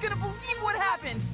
gonna believe what happened!